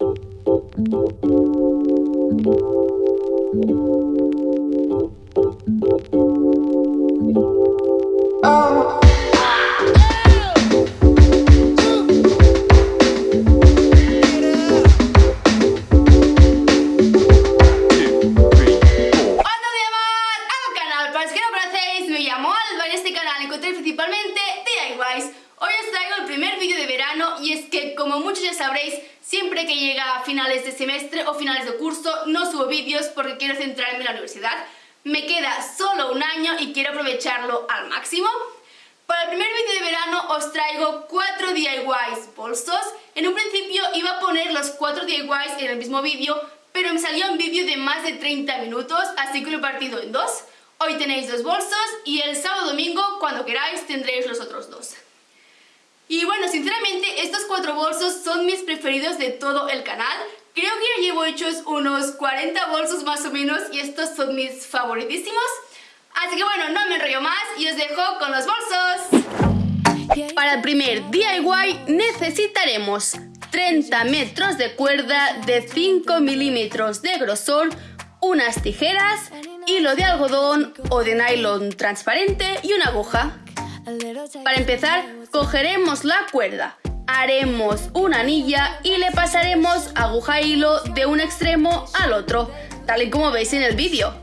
Thank you. Siempre que llega a finales de semestre o finales de curso no subo vídeos porque quiero centrarme en la universidad. Me queda solo un año y quiero aprovecharlo al máximo. Para el primer vídeo de verano os traigo 4 DIYs bolsos. En un principio iba a poner los 4 DIYs en el mismo vídeo, pero me salió un vídeo de más de 30 minutos, así que lo he partido en dos. Hoy tenéis dos bolsos y el sábado domingo, cuando queráis, tendréis los otros dos. Y bueno, sinceramente estos cuatro bolsos son mis preferidos de todo el canal. Creo que ya llevo hechos unos 40 bolsos más o menos y estos son mis favoritísimos. Así que bueno, no me enrollo más y os dejo con los bolsos. Para el primer DIY necesitaremos 30 metros de cuerda de 5 milímetros de grosor, unas tijeras, hilo de algodón o de nylon transparente y una aguja. Para empezar, cogeremos la cuerda, haremos una anilla y le pasaremos aguja e hilo de un extremo al otro, tal y como veis en el vídeo.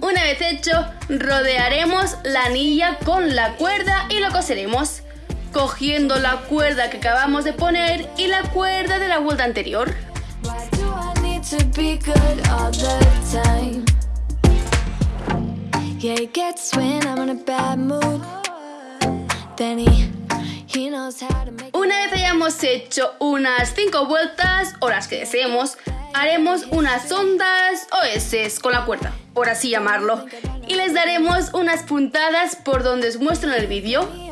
Una vez hecho, rodearemos la anilla con la cuerda y lo coseremos, cogiendo la cuerda que acabamos de poner y la cuerda de la vuelta anterior. Una vez hayamos hecho unas 5 vueltas o las que deseemos, haremos unas ondas o con la cuerda, por así llamarlo, y les daremos unas puntadas por donde os muestro en el vídeo.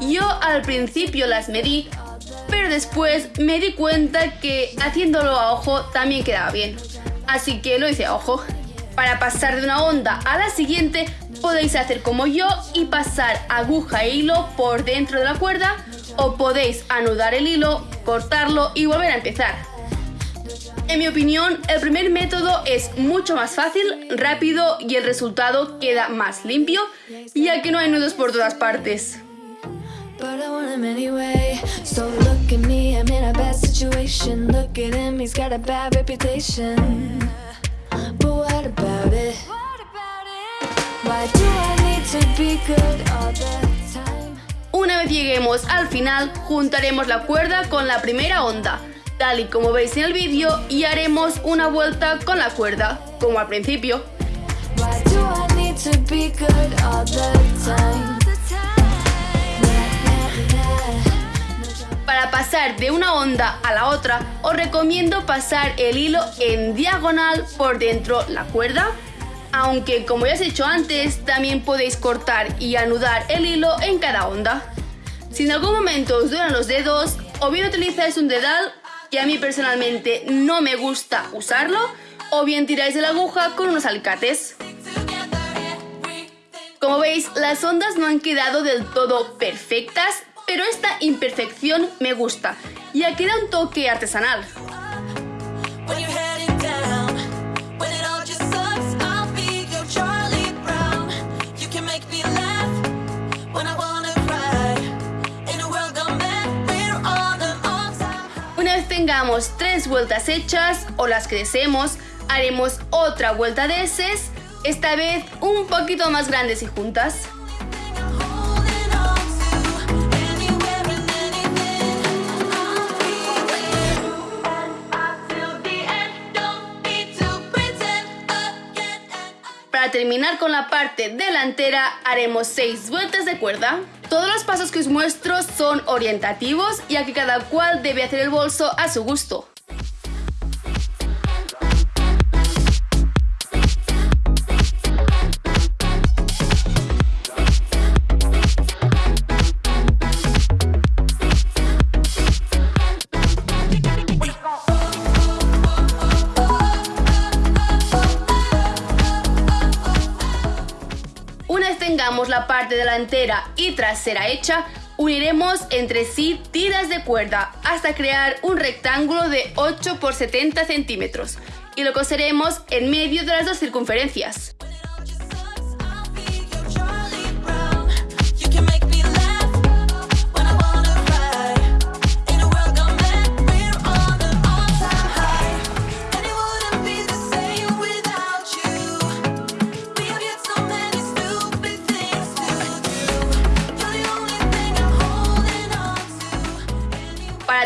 Yo al principio las medí, pero después me di cuenta que haciéndolo a ojo también quedaba bien. Así que lo hice a ojo. Para pasar de una onda a la siguiente podéis hacer como yo y pasar aguja e hilo por dentro de la cuerda o podéis anudar el hilo, cortarlo y volver a empezar. En mi opinión, el primer método es mucho más fácil, rápido y el resultado queda más limpio, ya que no hay nudos por todas partes. Una vez lleguemos al final, juntaremos la cuerda con la primera onda, tal y como veis en el vídeo, y haremos una vuelta con la cuerda, como al principio. Para pasar de una onda a la otra, os recomiendo pasar el hilo en diagonal por dentro la cuerda, aunque como ya os he dicho antes, también podéis cortar y anudar el hilo en cada onda. Si en algún momento os duelen los dedos, o bien utilizáis un dedal que a mí personalmente no me gusta usarlo, o bien tiráis de la aguja con unos alicates. Como veis, las ondas no han quedado del todo perfectas, pero esta imperfección me gusta, ya queda un toque artesanal. tengamos tres vueltas hechas o las que deseemos, haremos otra vuelta de S, esta vez un poquito más grandes y juntas. Terminar con la parte delantera haremos 6 vueltas de cuerda. Todos los pasos que os muestro son orientativos ya que cada cual debe hacer el bolso a su gusto. Parte delantera y trasera hecha, uniremos entre sí tiras de cuerda hasta crear un rectángulo de 8 por 70 centímetros y lo coseremos en medio de las dos circunferencias.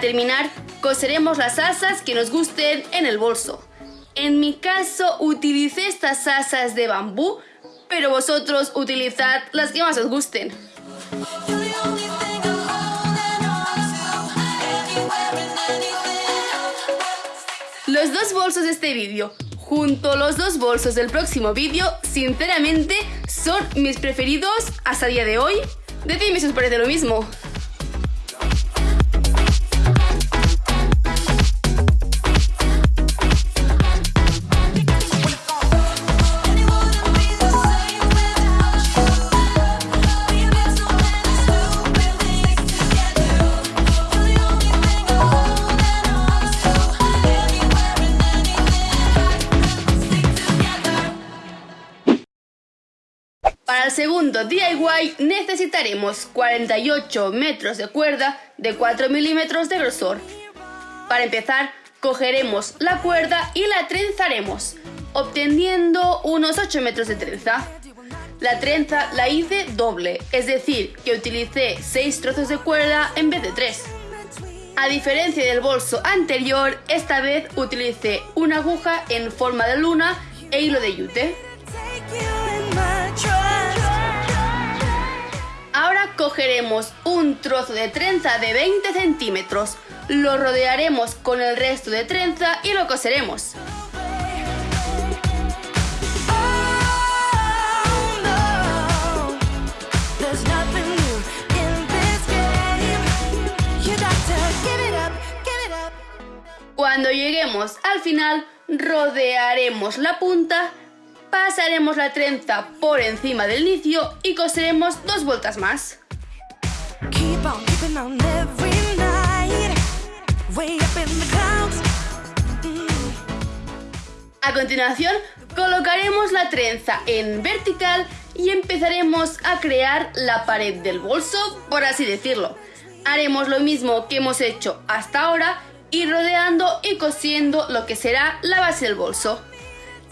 Terminar, coseremos las asas que nos gusten en el bolso. En mi caso utilicé estas asas de bambú, pero vosotros utilizad las que más os gusten. Los dos bolsos de este vídeo, junto a los dos bolsos del próximo vídeo, sinceramente son mis preferidos hasta el día de hoy. Decidme si os parece lo mismo. Para el segundo DIY necesitaremos 48 metros de cuerda de 4 milímetros de grosor. Para empezar, cogeremos la cuerda y la trenzaremos, obteniendo unos 8 metros de trenza. La trenza la hice doble, es decir, que utilicé 6 trozos de cuerda en vez de 3. A diferencia del bolso anterior, esta vez utilicé una aguja en forma de luna e hilo de yute. Cogeremos un trozo de trenza de 20 centímetros, lo rodearemos con el resto de trenza y lo coseremos. Cuando lleguemos al final, rodearemos la punta pasaremos la trenza por encima del inicio y coseremos dos vueltas más. A continuación, colocaremos la trenza en vertical y empezaremos a crear la pared del bolso, por así decirlo. Haremos lo mismo que hemos hecho hasta ahora y rodeando y cosiendo lo que será la base del bolso.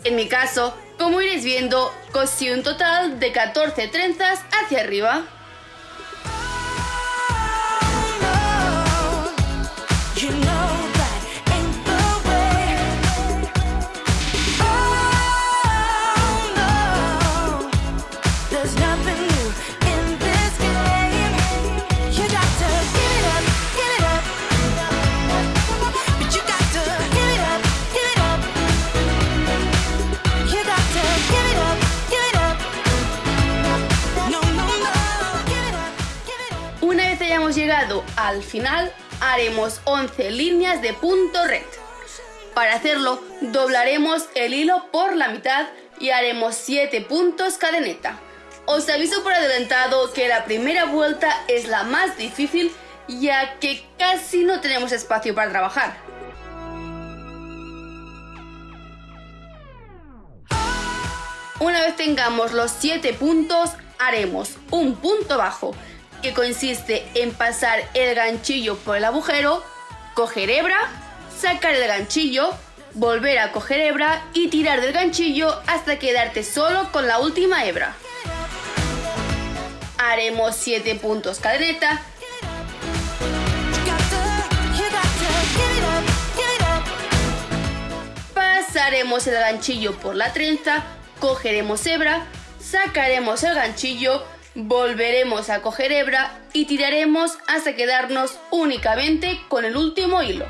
En mi caso, como iréis viendo, cosí un total de 14 trenzas hacia arriba. Al final, haremos 11 líneas de punto red. Para hacerlo, doblaremos el hilo por la mitad y haremos 7 puntos cadeneta. Os aviso por adelantado que la primera vuelta es la más difícil ya que casi no tenemos espacio para trabajar. Una vez tengamos los 7 puntos, haremos un punto bajo que consiste en pasar el ganchillo por el agujero, coger hebra, sacar el ganchillo, volver a coger hebra y tirar del ganchillo hasta quedarte solo con la última hebra. Haremos 7 puntos cadeneta. Pasaremos el ganchillo por la trenza, cogeremos hebra, sacaremos el ganchillo, volveremos a coger hebra y tiraremos hasta quedarnos únicamente con el último hilo.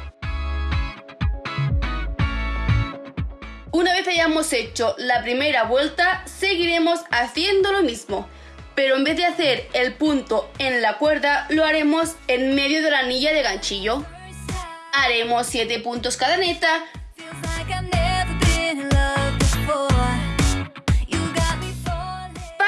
Una vez hayamos hecho la primera vuelta, seguiremos haciendo lo mismo, pero en vez de hacer el punto en la cuerda, lo haremos en medio de la anilla de ganchillo. Haremos 7 puntos cada neta,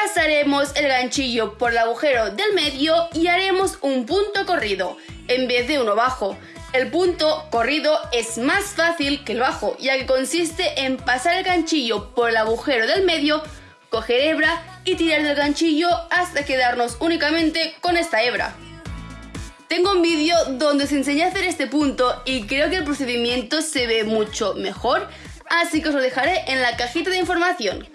pasaremos el ganchillo por el agujero del medio y haremos un punto corrido, en vez de uno bajo. El punto corrido es más fácil que el bajo, ya que consiste en pasar el ganchillo por el agujero del medio, coger hebra y tirar del ganchillo hasta quedarnos únicamente con esta hebra. Tengo un vídeo donde se enseña a hacer este punto y creo que el procedimiento se ve mucho mejor, así que os lo dejaré en la cajita de información.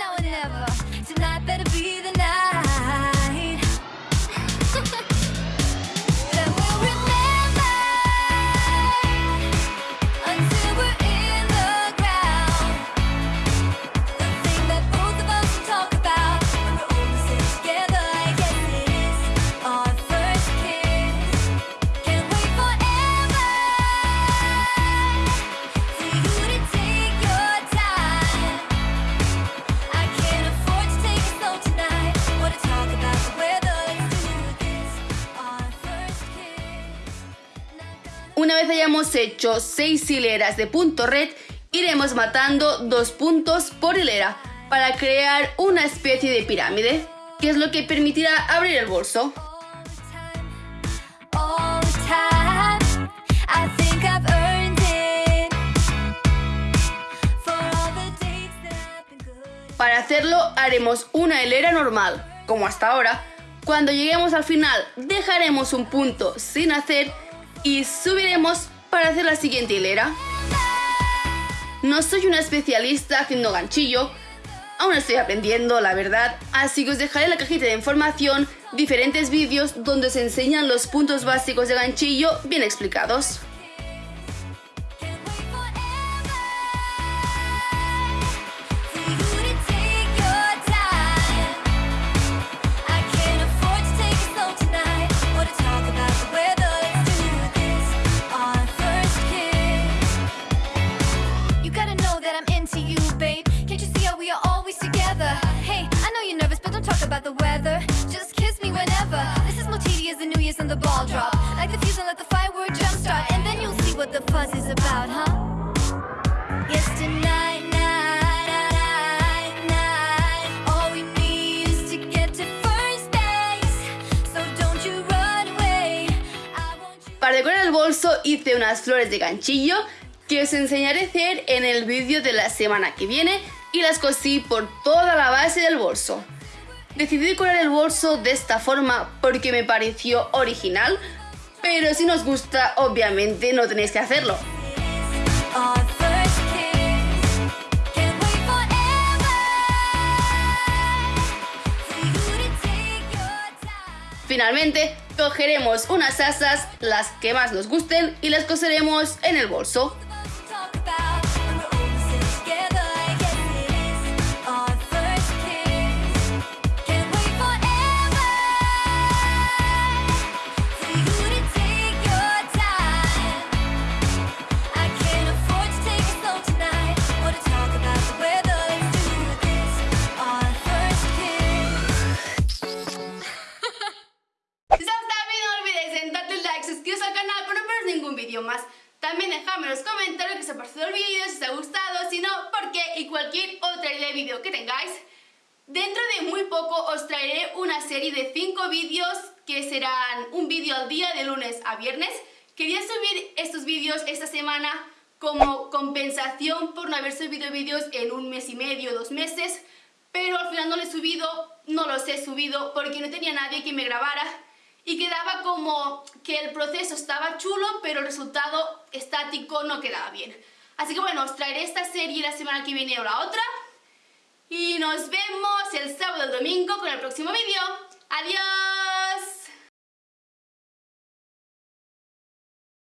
now or never. Tonight better be the night. Una vez hayamos hecho 6 hileras de punto red, iremos matando dos puntos por hilera para crear una especie de pirámide, que es lo que permitirá abrir el bolso. Para hacerlo haremos una hilera normal, como hasta ahora. Cuando lleguemos al final dejaremos un punto sin hacer y subiremos para hacer la siguiente hilera. No soy una especialista haciendo ganchillo, aún estoy aprendiendo, la verdad, así que os dejaré en la cajita de información diferentes vídeos donde se enseñan los puntos básicos de ganchillo bien explicados. Decorar el bolso hice unas flores de ganchillo que os enseñaré a hacer en el vídeo de la semana que viene y las cosí por toda la base del bolso. Decidí decorar el bolso de esta forma porque me pareció original, pero si nos gusta, obviamente no tenéis que hacerlo. Finalmente, cogeremos unas asas, las que más nos gusten, y las coseremos en el bolso. Viernes. Quería subir estos vídeos esta semana como compensación por no haber subido vídeos en un mes y medio, dos meses, pero al final no lo he subido, no los he subido porque no tenía nadie que me grabara y quedaba como que el proceso estaba chulo, pero el resultado estático no quedaba bien. Así que bueno, os traeré esta serie la semana que viene o la otra. Y nos vemos el sábado o el domingo con el próximo vídeo. ¡Adiós!